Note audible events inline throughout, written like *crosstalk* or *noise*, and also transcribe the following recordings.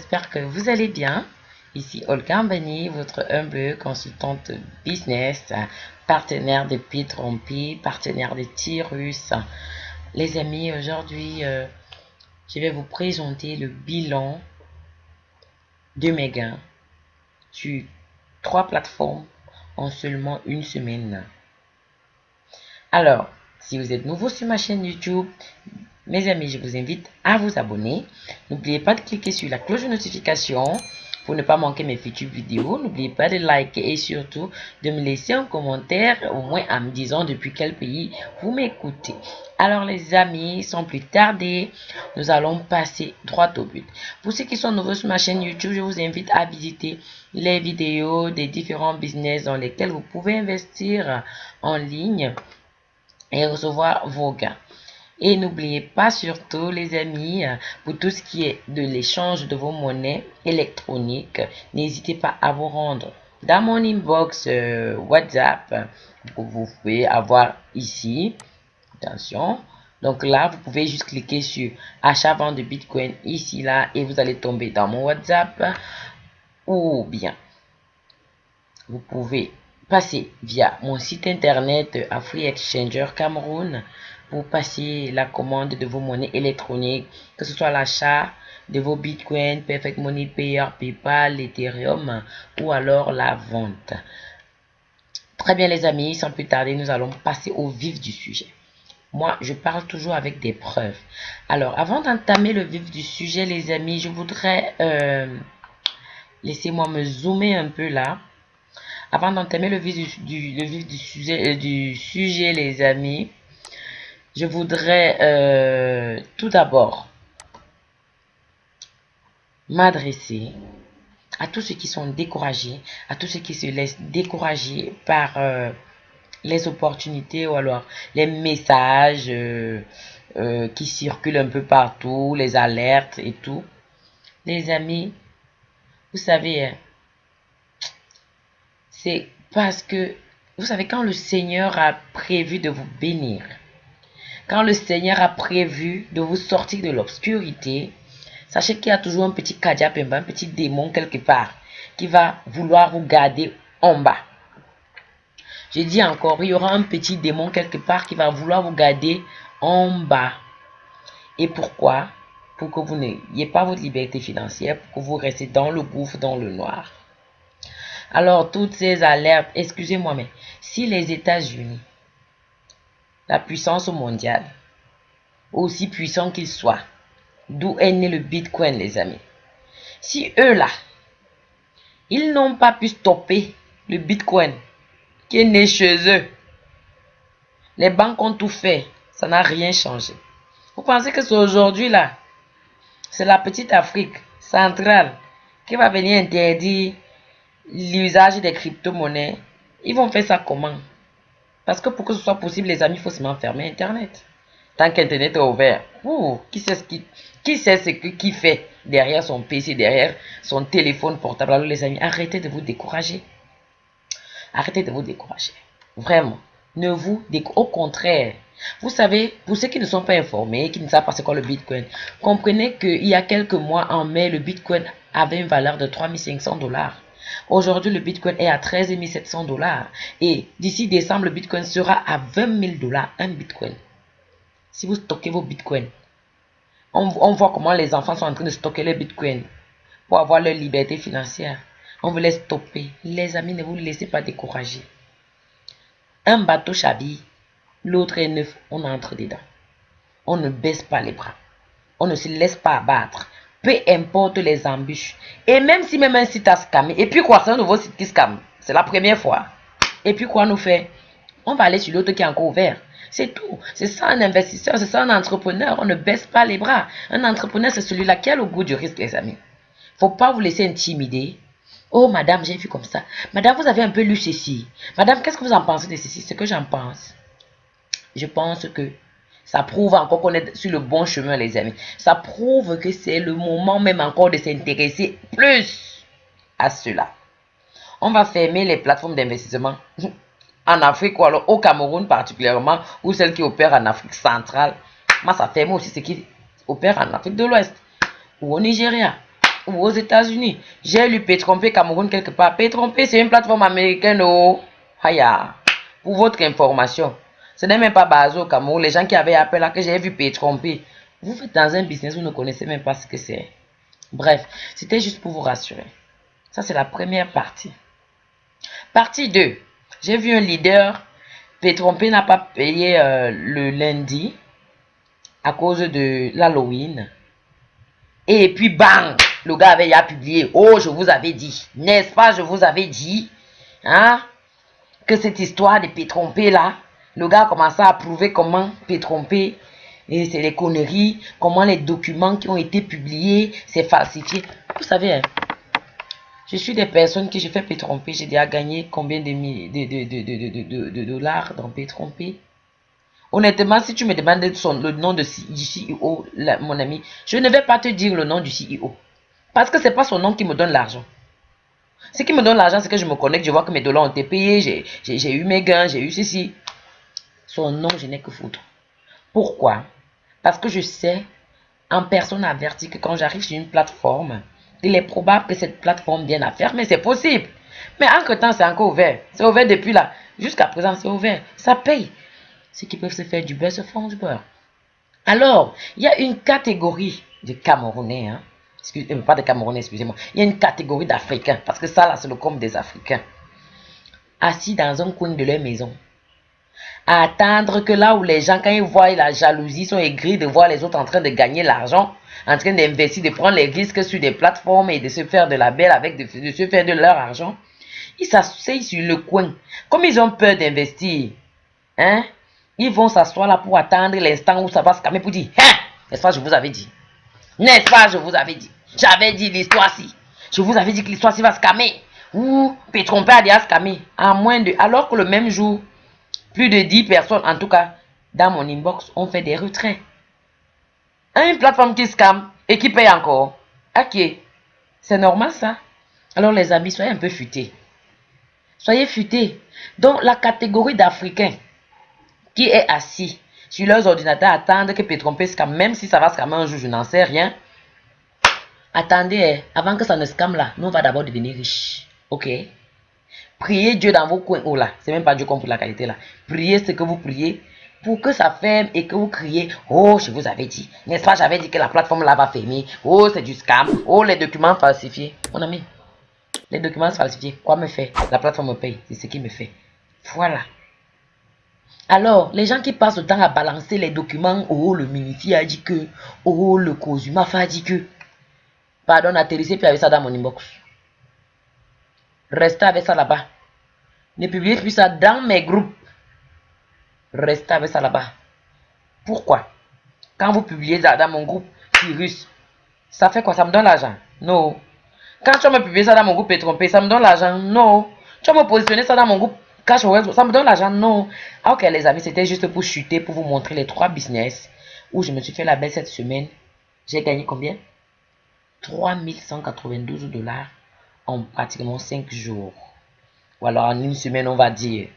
j'espère que vous allez bien. Ici Olga Ambani, votre humble consultante business, partenaire de Pitrompi, partenaire de Tyrus. Les amis, aujourd'hui, euh, je vais vous présenter le bilan de mes gains sur trois plateformes en seulement une semaine. Alors, si vous êtes nouveau sur ma chaîne YouTube, mes amis, je vous invite à vous abonner. N'oubliez pas de cliquer sur la cloche de notification pour ne pas manquer mes futures vidéos. N'oubliez pas de liker et surtout de me laisser un commentaire, au moins en me disant depuis quel pays vous m'écoutez. Alors les amis, sans plus tarder, nous allons passer droit au but. Pour ceux qui sont nouveaux sur ma chaîne YouTube, je vous invite à visiter les vidéos des différents business dans lesquels vous pouvez investir en ligne et recevoir vos gains. Et n'oubliez pas surtout, les amis, pour tout ce qui est de l'échange de vos monnaies électroniques, n'hésitez pas à vous rendre dans mon inbox euh, WhatsApp. Vous pouvez avoir ici, attention, donc là, vous pouvez juste cliquer sur achat vente de Bitcoin ici, là, et vous allez tomber dans mon WhatsApp. Ou bien, vous pouvez passer via mon site internet Free Exchanger Cameroun pour passer la commande de vos monnaies électroniques, que ce soit l'achat de vos bitcoins, Perfect Money Payer, PayPal, Ethereum ou alors la vente. Très bien les amis, sans plus tarder, nous allons passer au vif du sujet. Moi, je parle toujours avec des preuves. Alors, avant d'entamer le vif du sujet, les amis, je voudrais... Euh, Laissez-moi me zoomer un peu là. Avant d'entamer le vif du, euh, du sujet, les amis, je voudrais euh, tout d'abord m'adresser à tous ceux qui sont découragés, à tous ceux qui se laissent décourager par euh, les opportunités ou alors les messages qui circulent un peu partout, les alertes et tout. Les amis, vous savez, hein, c'est parce que, vous savez, quand le Seigneur a prévu de vous bénir, quand le Seigneur a prévu de vous sortir de l'obscurité, sachez qu'il y a toujours un petit kadiapemba, un petit démon quelque part, qui va vouloir vous garder en bas. Je dis encore, il y aura un petit démon quelque part qui va vouloir vous garder en bas. Et pourquoi? Pour que vous n'ayez pas votre liberté financière, pour que vous restez dans le gouffre, dans le noir. Alors, toutes ces alertes, excusez-moi, mais si les États-Unis, la puissance mondiale, aussi puissant qu'ils soient, d'où est né le Bitcoin, les amis, si eux là, ils n'ont pas pu stopper le Bitcoin qui est né chez eux, les banques ont tout fait, ça n'a rien changé. Vous pensez que c'est aujourd'hui là, c'est la petite Afrique centrale qui va venir interdire l'usage des crypto-monnaies, ils vont faire ça comment? Parce que pour que ce soit possible, les amis, il faut seulement fermer Internet. Tant qu'Internet est ouvert, qui sait ce qui, qui ce fait derrière son PC, derrière son téléphone portable Alors les amis, arrêtez de vous décourager. Arrêtez de vous décourager. Vraiment. Ne vous découragez. Au contraire, vous savez, pour ceux qui ne sont pas informés, qui ne savent pas c'est quoi le Bitcoin, comprenez qu'il y a quelques mois, en mai, le Bitcoin avait une valeur de 3500 dollars. Aujourd'hui, le Bitcoin est à 13 700 dollars. Et d'ici décembre, le Bitcoin sera à 20 000 dollars, un Bitcoin. Si vous stockez vos Bitcoins, on, voit comment les enfants sont en train de stocker les Bitcoins pour avoir leur liberté financière. On veut les stopper. Les amis, ne vous laissez pas décourager. Un bateau chabille, l'autre est neuf, on entre dedans. On ne baisse pas les bras. On ne se laisse pas abattre peu importe les embûches. Et même si même un site a scamé, et puis quoi, c'est un nouveau site qui scamme. C'est la première fois. Et puis quoi nous fait? On va aller sur l'autre qui est encore ouvert. C'est tout. C'est ça un investisseur, c'est ça un entrepreneur. On ne baisse pas les bras. Un entrepreneur, c'est celui-là qui a le goût du risque, les amis. Faut pas vous laisser intimider. Oh, madame, j'ai vu comme ça. Madame, vous avez un peu lu ceci. Madame, qu'est-ce que vous en pensez de ceci? Ce que j'en pense. Je pense que ça prouve encore qu'on est sur le bon chemin, les amis. Ça prouve que c'est le moment même encore de s'intéresser plus à cela. On va fermer les plateformes d'investissement *laughs* en Afrique ou alors au Cameroun particulièrement, ou celles qui opèrent en Afrique centrale. Moi, ça ferme aussi ceux qui opèrent en Afrique de l'Ouest ou au Nigeria. ou aux États-Unis. J'ai lu Pétrompé Cameroun quelque part. Pétrompé, c'est une plateforme américaine. Oh, Haya. Pour votre information. Ce n'est même pas basé au. Les gens qui avaient appelé là que j'ai vu Pétrompé. Vous faites dans un business, vous ne connaissez même pas ce que c'est. Bref, c'était juste pour vous rassurer. Ça, c'est la première partie. Partie 2. J'ai vu un leader. Pétrompé n'a pas payé euh, le lundi à cause de l'Halloween. Et puis, bang, le gars avait publié. Oh, je vous avais dit. N'est-ce pas, je vous avais dit. Hein, que cette histoire de Pétrompé là, le gars a commencé à prouver comment Pétrompé, et c'est les conneries, comment les documents qui ont été publiés, c'est falsifié. Vous savez, hein, je suis des personnes qui je fais Pétrompé. J'ai déjà gagné combien de, de, de, dollars dans Pétrompé Honnêtement, si tu me demandes le nom de, du CEO, mon ami, je ne vais pas te dire le nom du CEO. Parce que ce n'est pas son nom qui me donne l'argent. Ce qui me donne l'argent, c'est que je me connecte, je vois que mes dollars ont été payés, j'ai eu mes gains, j'ai eu ceci. Son nom, je n'ai que foutre. Pourquoi? Parce que je sais, en personne avertie, que quand j'arrive sur une plateforme, il est probable que cette plateforme vienne à fermer. C'est possible. Mais entre-temps, c'est encore ouvert. C'est ouvert depuis là. Jusqu'à présent, c'est ouvert. Ça paye. Ceux qui peuvent se faire du beurre se font du beurre. Alors, il y a une catégorie de Camerounais, hein, excusez, pas de Camerounais, excusez-moi. Il y a une catégorie d'Africains, parce que ça, là, c'est le compte des Africains. Assis dans un coin de leur maison. À attendre que là où les gens, quand ils voient la jalousie, sont aigris de voir les autres en train de gagner l'argent, en train d'investir, de prendre les risques sur des plateformes et de se faire de la belle avec, de, se faire de leur argent. Ils s'asseyent sur le coin. Comme ils ont peur d'investir, hein, ils vont s'asseoir là pour attendre l'instant où ça va se calmer pour dire, hein, n'est-ce pas, je vous avais dit. N'est-ce pas, je vous avais dit. J'avais dit l'histoire-ci. Je vous avais dit que l'histoire-ci va se calmer. Ou Pétrompé a déjà se calmer. En moins de, alors que le même jour, plus de 10 personnes, en tout cas, dans mon inbox, ont fait des retraits. Une plateforme qui scam et qui paye encore. Ok. C'est normal ça. Alors les amis, soyez un peu futés. Soyez futés. Donc la catégorie d'Africains qui est assis sur leurs ordinateurs attendent que Pétrompé scam, même si ça va scammer un jour, je n'en sais rien. Attendez, hein, avant que ça ne scam là, nous on va d'abord devenir riches. Ok Priez Dieu dans vos coins. Oh là, c'est même pas Dieu comme pour la qualité là. Priez ce que vous priez pour que ça ferme et que vous criez Oh, je vous avais dit. N'est-ce pas, j'avais dit que la plateforme là va fermer. Oh, c'est du scam. Oh, les documents falsifiés. Mon ami, les documents falsifiés, quoi me fait La plateforme me paye. C'est ce qui me fait. Voilà. Alors, les gens qui passent le temps à balancer les documents, oh, le Minifi a dit que, oh, le Kozumafa a dit que. Pardon, atterrissez puis avec ça dans mon inbox. Restez avec ça là-bas. Ne publiez plus ça dans mes groupes. Restez avec ça là-bas. Pourquoi? Quand vous publiez ça dans mon groupe Cyrus, ça fait quoi? Ça me donne l'argent? Non. Quand tu vas me publier ça dans mon groupe Pétrompé, ça me donne l'argent? Non. Tu vas me positionner ça dans mon groupe Cash ça me donne l'argent? Non. Ah, ok les amis, c'était juste pour chuter, pour vous montrer les trois business où je me suis fait la belle cette semaine. J'ai gagné combien? 3192 dollars en pratiquement 5 jours. Ou alors en une semaine, on va dire,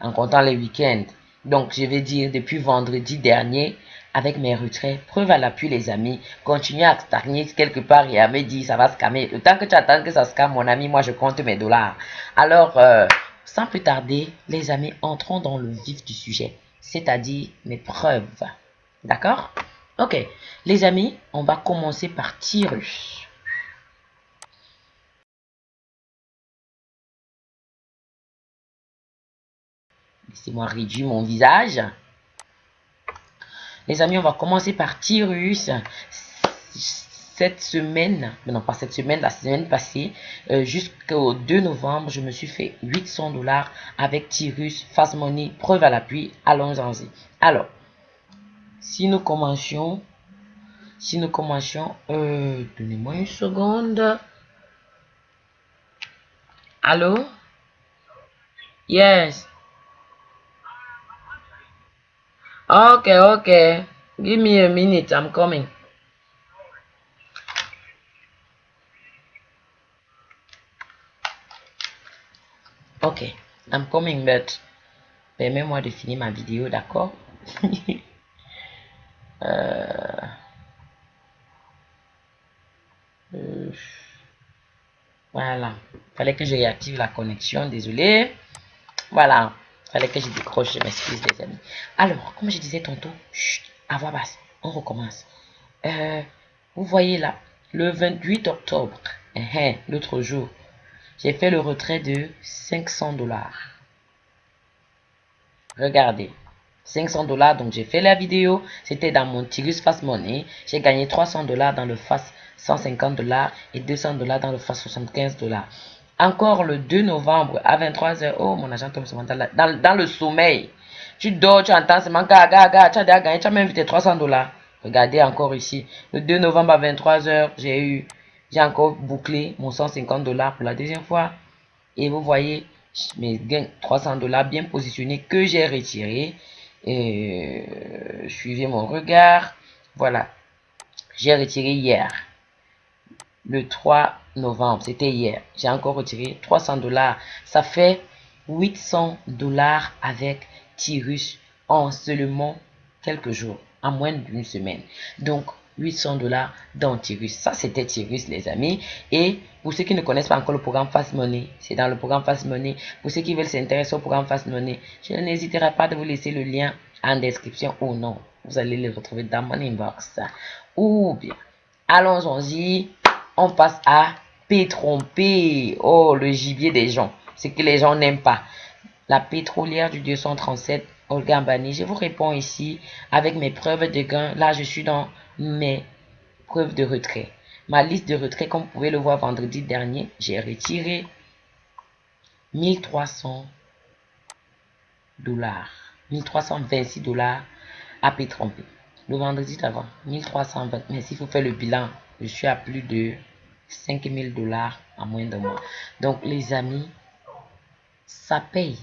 en comptant les week-ends. Donc, je vais dire depuis vendredi dernier, avec mes retraits, preuve à l'appui, les amis, continuez à stagner quelque part et à me dire, ça va se calmer. Le temps que tu attends que ça se calme, mon ami, moi, je compte mes dollars. Alors, euh, sans plus tarder, les amis, entrons dans le vif du sujet, c'est-à-dire mes preuves. D'accord? Ok, les amis, on va commencer par Tyrus. Laissez-moi réduire mon visage. Les amis, on va commencer par Tyrus. Cette semaine, non pas cette semaine, la semaine passée, euh, jusqu'au 2 novembre, je me suis fait 800 dollars avec Tyrus, Fast Money, preuve à l'appui. Allons-y. Alors, si nous commencions, si nous commencions, euh, donnez-moi une seconde. Allô? Yes. Okay, okay. Give me a minute. I'm coming. Ok, I'm coming, but permets-moi de finir ma vidéo, d'accord? *laughs* Euh... Euh... Voilà. Fallait que je réactive la connexion. Désolé. Voilà. Fallait que je décroche. Je m'excuse, les amis. Alors, comme je disais tantôt, chut, à voix basse. On recommence. Euh, vous voyez là, le 28 octobre, eh, eh, l'autre jour, j'ai fait le retrait de 500 dollars. Regardez. 500 dollars, donc j'ai fait la vidéo. C'était dans mon Tirus Fast Money. J'ai gagné 300 dollars dans le Fast 150 dollars et 200 dollars dans le Fast 75 dollars. Encore le 2 novembre à 23h. Oh, mon agent tombe dans, dans le sommeil. Tu dors, tu entends seulement gaga, gaga, tu as tu as même tes 300 dollars. Regardez encore ici. Le 2 novembre à 23h, j'ai eu, j'ai encore bouclé mon 150 dollars pour la deuxième fois. Et vous voyez mes gains 300 dollars bien positionnés que j'ai retirés. Et euh, suivez mon regard. Voilà. J'ai retiré hier. Le 3 novembre, c'était hier. J'ai encore retiré 300 dollars. Ça fait 800 dollars avec Tyrus en seulement quelques jours, en moins d'une semaine. Donc, 800 dollars dans Tyrus. Ça, c'était Tyrus, les amis. Et pour ceux qui ne connaissent pas encore le programme Fast Money, c'est dans le programme Fast Money. Pour ceux qui veulent s'intéresser au programme Fast Money, je n'hésiterai pas de vous laisser le lien en description ou non. Vous allez le retrouver dans mon inbox. Ou bien, allons-y. On passe à P Oh, le gibier des gens. Ce que les gens n'aiment pas. La pétrolière du 237 Olga Bani. Je vous réponds ici avec mes preuves de gain. Là, je suis dans mes preuves de retrait. Ma liste de retrait, comme vous pouvez le voir vendredi dernier, j'ai retiré 1300 dollars. 1326 dollars à p Le vendredi d'avant, 1320. Mais s'il faut faire le bilan, je suis à plus de 5000 dollars en moins de mois. Donc, les amis, ça paye.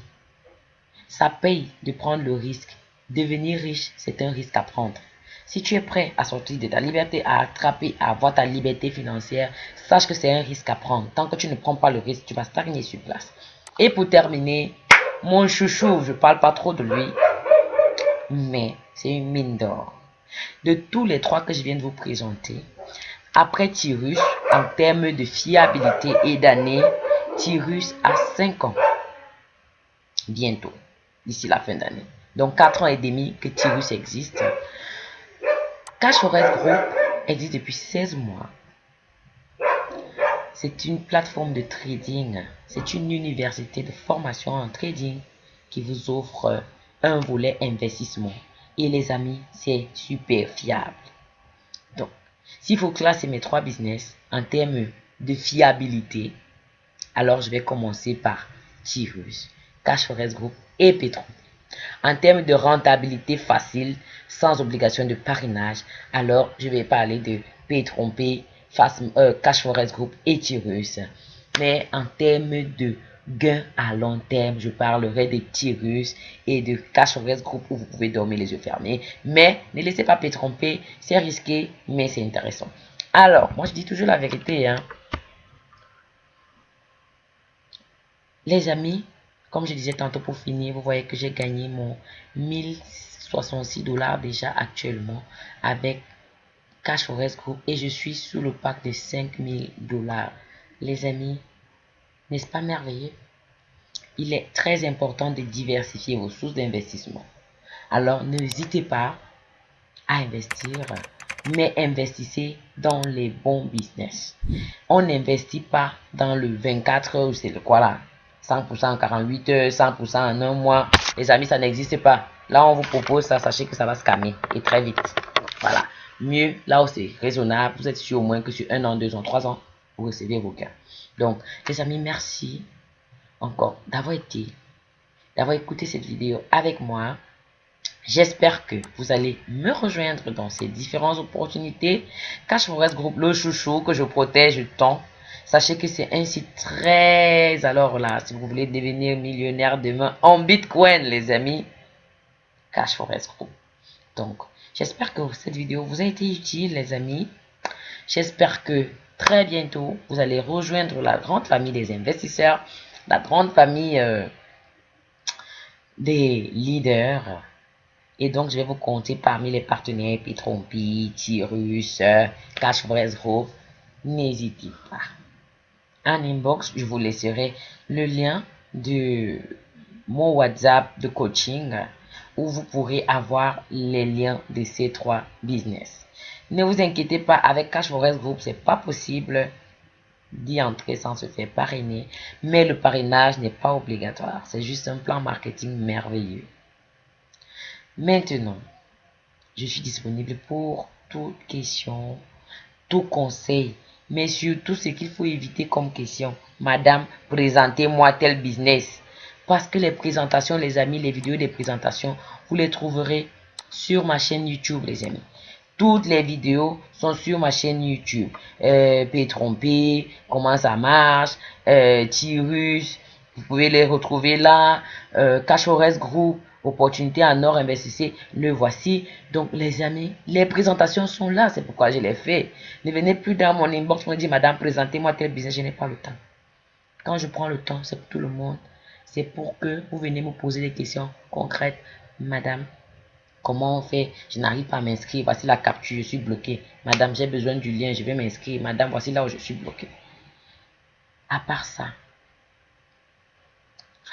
Ça paye de prendre le risque. Devenir riche, c'est un risque à prendre. Si tu es prêt à sortir de ta liberté, à attraper, à avoir ta liberté financière, sache que c'est un risque à prendre. Tant que tu ne prends pas le risque, tu vas stagner sur place. Et pour terminer, mon chouchou, je parle pas trop de lui, mais c'est une mine d'or. De tous les trois que je viens de vous présenter, après Tyrus, en termes de fiabilité et d'année, Tyrus a 5 ans. Bientôt, d'ici la fin d'année. Donc 4 ans et demi que Tyrus existe. Cash Forest Group existe depuis 16 mois. C'est une plateforme de trading. C'est une université de formation en trading qui vous offre un volet investissement. Et les amis, c'est super fiable. Donc, s'il faut classer mes trois business en termes de fiabilité, alors je vais commencer par Tirus, Cash Forest Group et Petron. En termes de rentabilité facile, sans obligation de parrainage, alors je vais parler de P-Trompé, euh, Cash Forest Group et Tyrus. Mais en termes de gains à long terme, je parlerai de Tyrus et de Cash Forest Group où vous pouvez dormir les yeux fermés. Mais ne laissez pas P-Tromper, c'est risqué, mais c'est intéressant. Alors, moi je dis toujours la vérité. Hein. Les amis, comme je disais tantôt pour finir, vous voyez que j'ai gagné mon 1066 dollars déjà actuellement avec Cash Forest Group et je suis sous le pack de 5000 dollars. Les amis, n'est-ce pas merveilleux? Il est très important de diversifier vos sources d'investissement. Alors, n'hésitez pas à investir, mais investissez dans les bons business. On n'investit pas dans le 24 heures, c'est le quoi là? 100% en 48 heures, 100% en un mois. Les amis, ça n'existe pas. Là, on vous propose ça, sachez que ça va se calmer et très vite. Voilà. Mieux, là où c'est raisonnable, vous êtes sûr au moins que sur un an, deux ans, trois ans, recevez vos gains. Donc, les amis, merci encore d'avoir été, d'avoir écouté cette vidéo avec moi. J'espère que vous allez me rejoindre dans ces différentes opportunités. Cash Forest Group, le chouchou que je protège tant. Sachez que c'est un site très... Alors là, si vous voulez devenir millionnaire demain en Bitcoin, les amis, Cash Forest Group. Donc, j'espère que cette vidéo vous a été utile, les amis. J'espère que très bientôt, vous allez rejoindre la grande famille des investisseurs, la grande famille euh, des leaders. Et donc, je vais vous compter parmi les partenaires Petrompi, Tyrus, Cash Forest Group. N'hésitez pas en inbox, je vous laisserai le lien de mon WhatsApp de coaching où vous pourrez avoir les liens de ces trois business. Ne vous inquiétez pas, avec Cash Forest Group, c'est pas possible d'y entrer sans se faire parrainer, mais le parrainage n'est pas obligatoire. C'est juste un plan marketing merveilleux. Maintenant, je suis disponible pour toute question, tout conseil, mais surtout ce qu'il faut éviter comme question. Madame, présentez-moi tel business. Parce que les présentations, les amis, les vidéos des présentations, vous les trouverez sur ma chaîne YouTube, les amis. Toutes les vidéos sont sur ma chaîne YouTube. Euh, P tromper, comment ça marche, euh, Tirus, vous pouvez les retrouver là. Euh, Cachores Group, opportunité en or, investissez, le voici. Donc les amis, les présentations sont là, c'est pourquoi je les fais. Ne venez plus dans mon inbox me dire, madame, présentez-moi tel business, je n'ai pas le temps. Quand je prends le temps, c'est pour tout le monde. C'est pour que vous venez me poser des questions concrètes. Madame, Comment on fait Je n'arrive pas à m'inscrire. Voici la capture, je suis bloqué. Madame, j'ai besoin du lien, je vais m'inscrire. Madame, voici là où je suis bloqué. À part ça,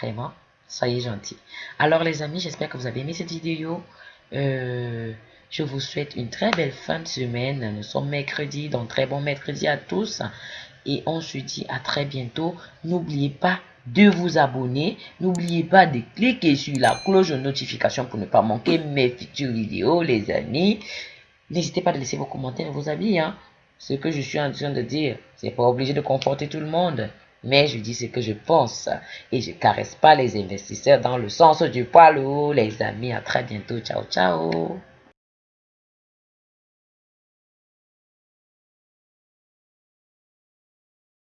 vraiment, soyez gentils. Alors les amis, j'espère que vous avez aimé cette vidéo. Euh, je vous souhaite une très belle fin de semaine. Nous sommes mercredi, donc très bon mercredi à tous. Et on se dit à très bientôt. N'oubliez pas de vous abonner. N'oubliez pas de cliquer sur la cloche de notification pour ne pas manquer mes futures vidéos, les amis. N'hésitez pas à laisser vos commentaires vos avis. Hein. Ce que je suis en train de dire, c'est pas obligé de conforter tout le monde. Mais je dis ce que je pense. Et je caresse pas les investisseurs dans le sens du poil. Les amis, à très bientôt. Ciao, ciao.